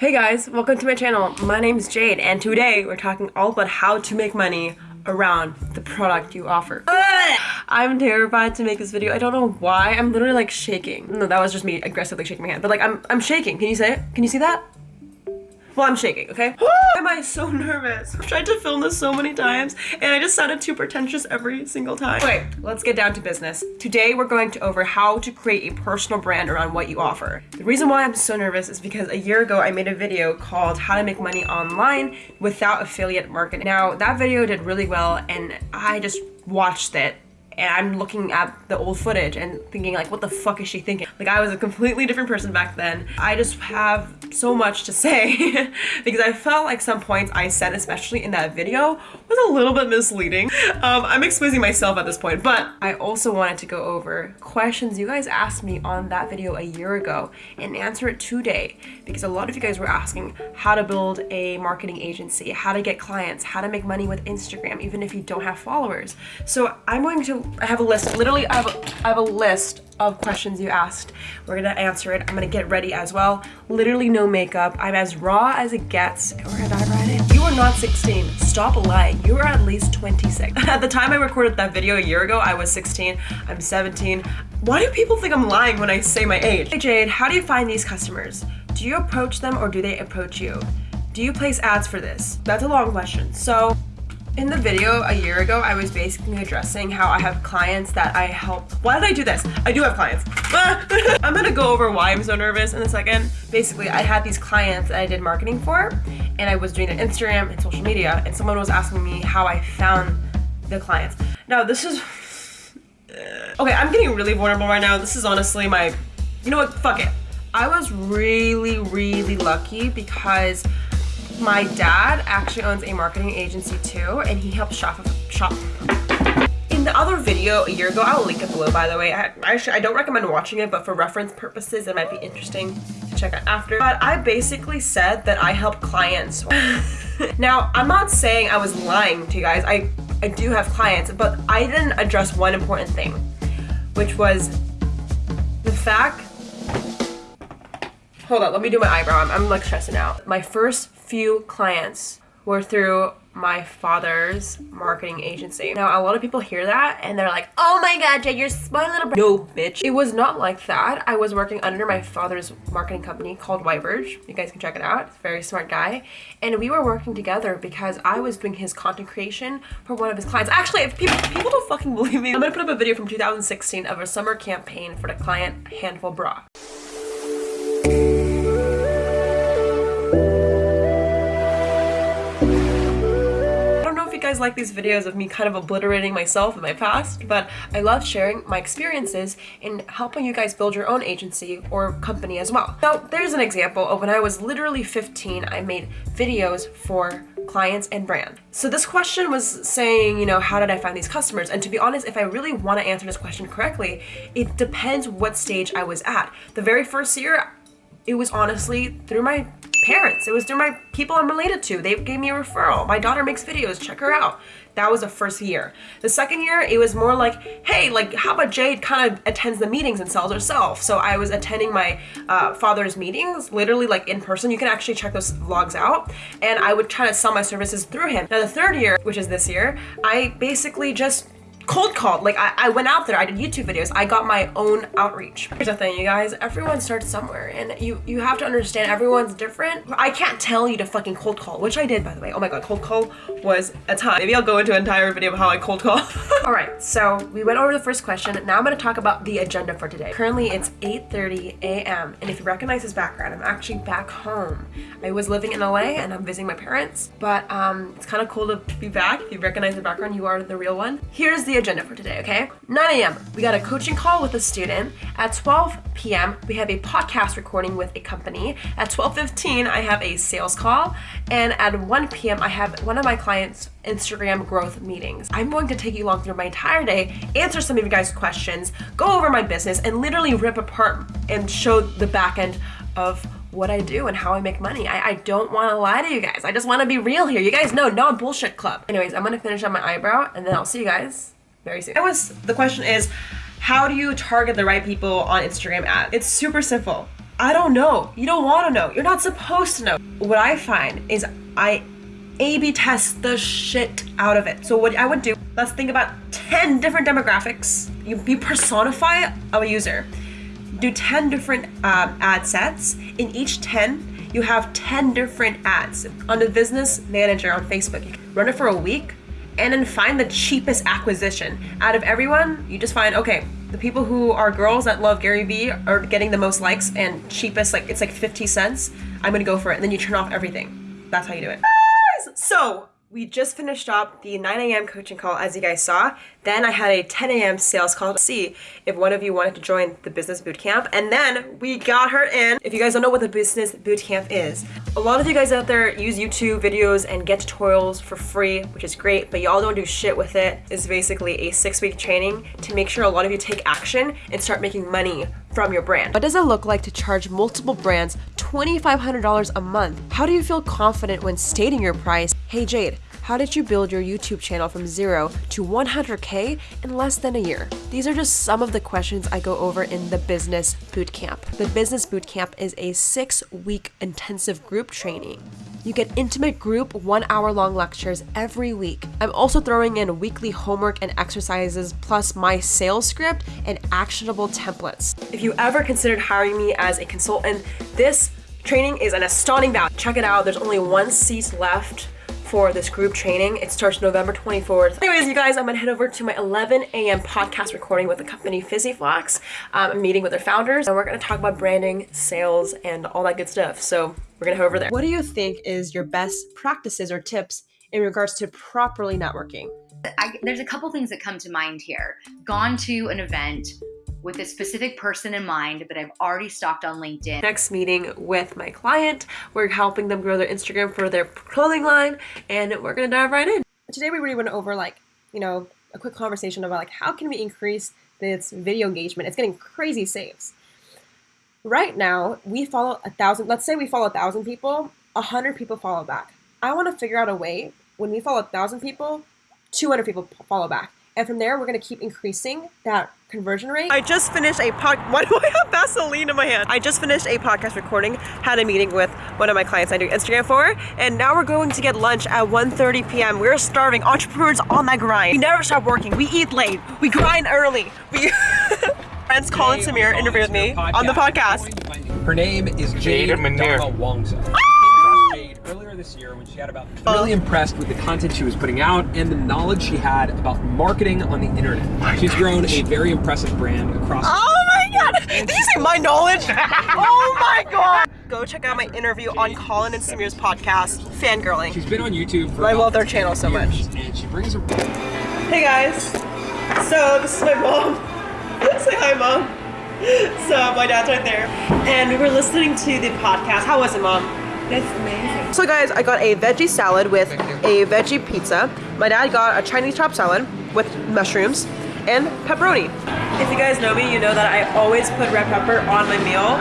Hey guys, welcome to my channel. My name is Jade and today we're talking all about how to make money around the product you offer. I'm terrified to make this video. I don't know why. I'm literally like shaking. No, that was just me aggressively shaking my hand. But like I'm I'm shaking. Can you say it? Can you see that? Well, I'm shaking, okay? Why am I so nervous? I've tried to film this so many times and I just sounded too pretentious every single time. Okay, let's get down to business. Today, we're going to over how to create a personal brand around what you offer. The reason why I'm so nervous is because a year ago, I made a video called how to make money online without affiliate marketing. Now, that video did really well and I just watched it and I'm looking at the old footage and thinking like what the fuck is she thinking? Like I was a completely different person back then. I just have so much to say because I felt like some points I said especially in that video was a little bit misleading. Um, I'm exposing myself at this point but I also wanted to go over questions you guys asked me on that video a year ago and answer it today because a lot of you guys were asking how to build a marketing agency how to get clients how to make money with Instagram even if you don't have followers. So I'm going to I have a list. Literally, I have a, I have a list of questions you asked. We're gonna answer it. I'm gonna get ready as well. Literally no makeup. I'm as raw as it gets. Or did I write it? You are not 16. Stop lying. You are at least 26. At the time I recorded that video a year ago, I was 16. I'm 17. Why do people think I'm lying when I say my age? Hey Jade, how do you find these customers? Do you approach them or do they approach you? Do you place ads for this? That's a long question. So in the video a year ago, I was basically addressing how I have clients that I help. Why did I do this? I do have clients. I'm gonna go over why I'm so nervous in a second. Basically, I had these clients that I did marketing for, and I was doing their Instagram and social media, and someone was asking me how I found the clients. Now, this is... Okay, I'm getting really vulnerable right now. This is honestly my... You know what? Fuck it. I was really, really lucky because my dad actually owns a marketing agency too, and he helps shop shop. In the other video a year ago, I'll link it below by the way. I, actually, I don't recommend watching it, but for reference purposes, it might be interesting to check out after. But I basically said that I help clients. now, I'm not saying I was lying to you guys. I, I do have clients, but I didn't address one important thing, which was the fact Hold on, let me do my eyebrow. I'm, I'm like stressing out. My first few clients were through my father's marketing agency. Now, a lot of people hear that and they're like, oh my god, Jay, you're my little No, bitch. It was not like that. I was working under my father's marketing company called Whitebird. You guys can check it out. It's very smart guy. And we were working together because I was doing his content creation for one of his clients. Actually, if people, people don't fucking believe me, I'm gonna put up a video from 2016 of a summer campaign for the client Handful Bra. Guys like these videos of me kind of obliterating myself in my past, but I love sharing my experiences in helping you guys build your own agency or company as well. So there's an example of when I was literally 15, I made videos for clients and brand. So this question was saying, you know, how did I find these customers? And to be honest, if I really want to answer this question correctly, it depends what stage I was at. The very first year, it was honestly through my parents. It was through my people I'm related to. They gave me a referral. My daughter makes videos. Check her out. That was the first year. The second year, it was more like, hey, like, how about Jade kind of attends the meetings and sells herself? So I was attending my uh, father's meetings, literally like in person. You can actually check those vlogs out. And I would try to sell my services through him. Now the third year, which is this year, I basically just cold called. Like I, I went out there, I did YouTube videos, I got my own outreach. Here's the thing, you guys, everyone starts somewhere and you, you have to understand everyone's different. I can't tell you to fucking cold call, which I did by the way. Oh my God, cold call was a time. Maybe I'll go into an entire video of how I cold call. All right, so we went over the first question. Now I'm gonna talk about the agenda for today. Currently it's 8.30 a.m. And if you recognize this background, I'm actually back home. I was living in LA and I'm visiting my parents, but um, it's kind of cool to be back. If you recognize the background, you are the real one. Here's the agenda for today, okay? 9 a.m., we got a coaching call with a student. At 12 p.m., we have a podcast recording with a company. At 12.15, I have a sales call. And at 1 p.m., I have one of my clients' Instagram growth meetings. I'm going to take you along through my entire day, answer some of you guys' questions, go over my business, and literally rip apart and show the back end of what I do and how I make money. I, I don't want to lie to you guys. I just want to be real here. You guys know, no bullshit club. Anyways, I'm going to finish on my eyebrow and then I'll see you guys very soon. That was, the question is, how do you target the right people on Instagram ads? It's super simple. I don't know. You don't want to know. You're not supposed to know. What I find is I A-B test the shit out of it. So what I would do, let's think about 10 different demographics. You, you personify a user. Do 10 different um, ad sets. In each 10, you have 10 different ads. On the business manager on Facebook, you run it for a week and then find the cheapest acquisition. Out of everyone, you just find, okay, the people who are girls that love Gary Vee are getting the most likes and cheapest, like it's like 50 cents. I'm gonna go for it. And then you turn off everything. That's how you do it. So we just finished up the 9 a.m. coaching call as you guys saw. Then I had a 10 a.m. sales call to see if one of you wanted to join the business bootcamp. And then we got her in. If you guys don't know what the business bootcamp is, a lot of you guys out there use YouTube videos and get tutorials for free, which is great, but y'all don't do shit with it. It's basically a six week training to make sure a lot of you take action and start making money from your brand. What does it look like to charge multiple brands $2,500 a month? How do you feel confident when stating your price? Hey Jade, how did you build your YouTube channel from zero to 100K in less than a year? These are just some of the questions I go over in the Business Bootcamp. The Business Bootcamp is a six week intensive group training. You get intimate group one hour long lectures every week. I'm also throwing in weekly homework and exercises plus my sales script and actionable templates. If you ever considered hiring me as a consultant, this training is an astounding value. Check it out. There's only one seat left for this group training. It starts November 24th. Anyways, you guys, I'm gonna head over to my 11 a.m. podcast recording with the company FizzyFlox. Um, I'm meeting with their founders, and we're gonna talk about branding, sales, and all that good stuff. So we're gonna head over there. What do you think is your best practices or tips in regards to properly networking? I, there's a couple things that come to mind here. Gone to an event, with a specific person in mind that I've already stalked on LinkedIn. Next meeting with my client, we're helping them grow their Instagram for their clothing line, and we're gonna dive right in. Today we really went over like, you know, a quick conversation about like how can we increase this video engagement. It's getting crazy saves. Right now, we follow a thousand, let's say we follow a thousand people, a hundred people follow back. I wanna figure out a way when we follow a thousand people, 200 people follow back. And from there, we're gonna keep increasing that conversion rate. I just finished a pod, why do I have Vaseline in my hand? I just finished a podcast recording, had a meeting with one of my clients I do Instagram for, and now we're going to get lunch at 1.30 p.m. We're starving, entrepreneurs on that grind. We never stop working, we eat late, we grind early. We Friends Colin Samir interviewed me on the podcast. Her name is Jade, Jade Manir. Wongsa earlier this year when she had about really impressed with the content she was putting out and the knowledge she had about marketing on the internet. My She's grown a very impressive brand across. Oh my god! Did you say my knowledge? oh my god! Go check out my interview on Colin and Samir's podcast, Fangirling. She's been on YouTube for I love their channel so much. And she brings her. Hey guys. So this is my mom. Say hi, mom. So my dad's right there, and we were listening to the podcast. How was it, mom? That's amazing. So guys, I got a veggie salad with a veggie pizza. My dad got a Chinese chop salad with mushrooms and pepperoni. If you guys know me, you know that I always put red pepper on my meal.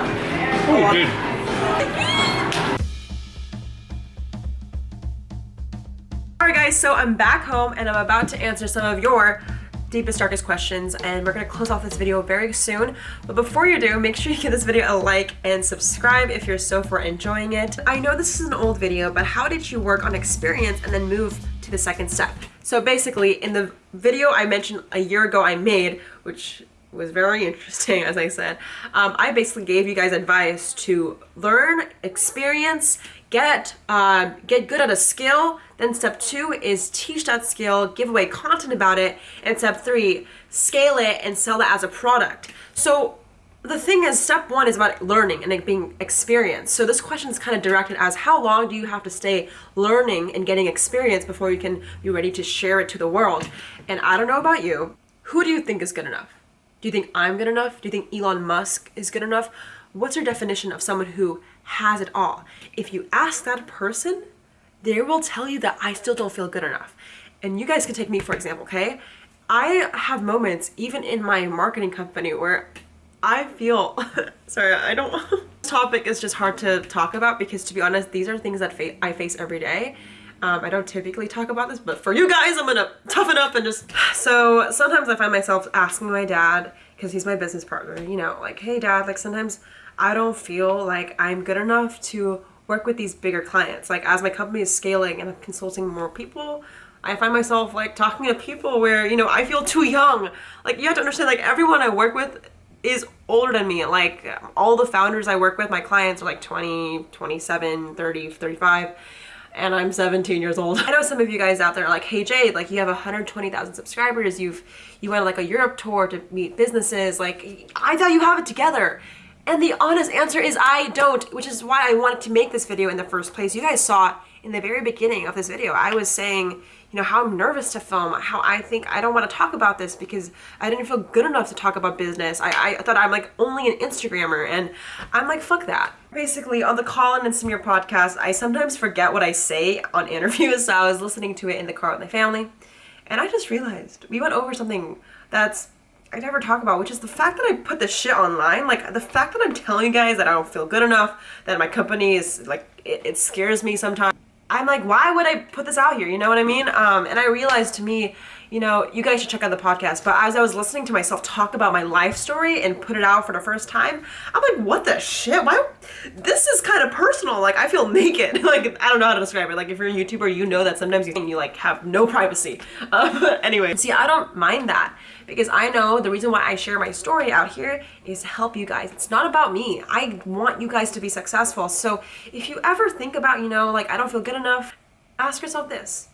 Oh, good. Alright guys, so I'm back home and I'm about to answer some of your deepest, darkest questions, and we're gonna close off this video very soon. But before you do, make sure you give this video a like and subscribe if you're so far enjoying it. I know this is an old video, but how did you work on experience and then move to the second step? So basically, in the video I mentioned a year ago I made, which was very interesting, as I said. Um, I basically gave you guys advice to learn, experience, get uh, get good at a skill. Then step two is teach that skill, give away content about it. And step three, scale it and sell it as a product. So the thing is, step one is about learning and being experienced. So this question is kind of directed as how long do you have to stay learning and getting experience before you can be ready to share it to the world? And I don't know about you, who do you think is good enough? Do you think I'm good enough? Do you think Elon Musk is good enough? What's your definition of someone who has it all? If you ask that person, they will tell you that I still don't feel good enough. And you guys can take me for example, okay? I have moments even in my marketing company where I feel, sorry, I don't, this topic is just hard to talk about because to be honest, these are things that fa I face every day. Um, I don't typically talk about this, but for you guys, I'm gonna toughen up and just, so sometimes I find myself asking my dad, because he's my business partner, you know, like, hey dad, like sometimes I don't feel like I'm good enough to work with these bigger clients. Like as my company is scaling and I'm consulting more people, I find myself like talking to people where, you know, I feel too young. Like you have to understand like everyone I work with is older than me. Like all the founders I work with, my clients are like 20, 27, 30, 35 and I'm 17 years old. I know some of you guys out there are like, hey Jade, like you have 120,000 subscribers. You've, you went like a Europe tour to meet businesses. Like I thought you have it together. And the honest answer is I don't, which is why I wanted to make this video in the first place. You guys saw in the very beginning of this video, I was saying, you know, how I'm nervous to film, how I think I don't want to talk about this because I didn't feel good enough to talk about business. I, I thought I'm like only an Instagrammer and I'm like, fuck that. Basically, on the Colin and Samir podcast, I sometimes forget what I say on interviews, so I was listening to it in the car with my family, and I just realized we went over something that's I never talk about, which is the fact that I put this shit online. Like the fact that I'm telling you guys that I don't feel good enough, that my company is like, it, it scares me sometimes. I'm like, why would I put this out here? You know what I mean? Um, and I realized to me, you know, you guys should check out the podcast. But as I was listening to myself talk about my life story and put it out for the first time, I'm like, what the shit? Why? This is kind of personal. Like, I feel naked. like, I don't know how to describe it. Like, if you're a YouTuber, you know that sometimes you, you like have no privacy. Um, anyway, see, I don't mind that because I know the reason why I share my story out here is to help you guys. It's not about me. I want you guys to be successful. So if you ever think about, you know, like, I don't feel good enough, ask yourself this.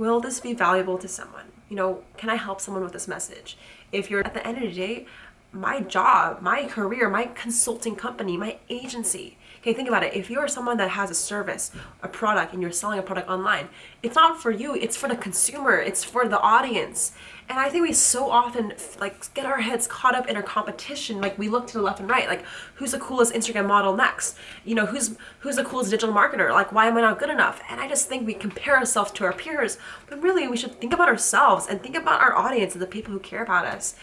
Will this be valuable to someone? you know, can I help someone with this message? If you're at the end of the day, my job, my career, my consulting company, my agency. Okay, think about it. If you're someone that has a service, a product, and you're selling a product online, it's not for you, it's for the consumer, it's for the audience. And I think we so often like get our heads caught up in our competition. Like we look to the left and right, like who's the coolest Instagram model next? You know, who's who's the coolest digital marketer? Like why am I not good enough? And I just think we compare ourselves to our peers, but really we should think about ourselves and think about our audience and the people who care about us.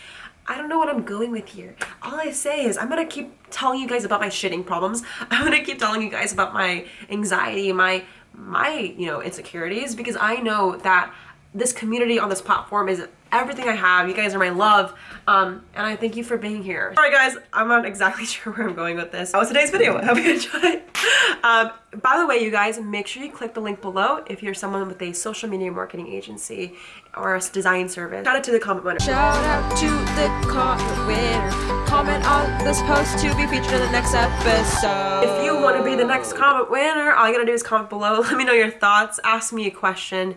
I don't know what I'm going with here. All I say is I'm gonna keep telling you guys about my shitting problems. I'm gonna keep telling you guys about my anxiety, my my, you know, insecurities because I know that this community on this platform is everything I have. You guys are my love. Um, and I thank you for being here. All right, guys, I'm not exactly sure where I'm going with this. That was today's video. I hope you enjoyed. Um, by the way, you guys, make sure you click the link below if you're someone with a social media marketing agency or a design service. Shout out to the comment winner. Shout out to the comment winner. Comment on this post to be featured in the next episode. If you want to be the next comment winner, all you gotta do is comment below. Let me know your thoughts. Ask me a question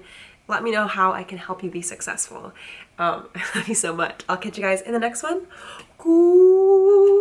let me know how I can help you be successful. Um, I love you so much. I'll catch you guys in the next one. Goodbye.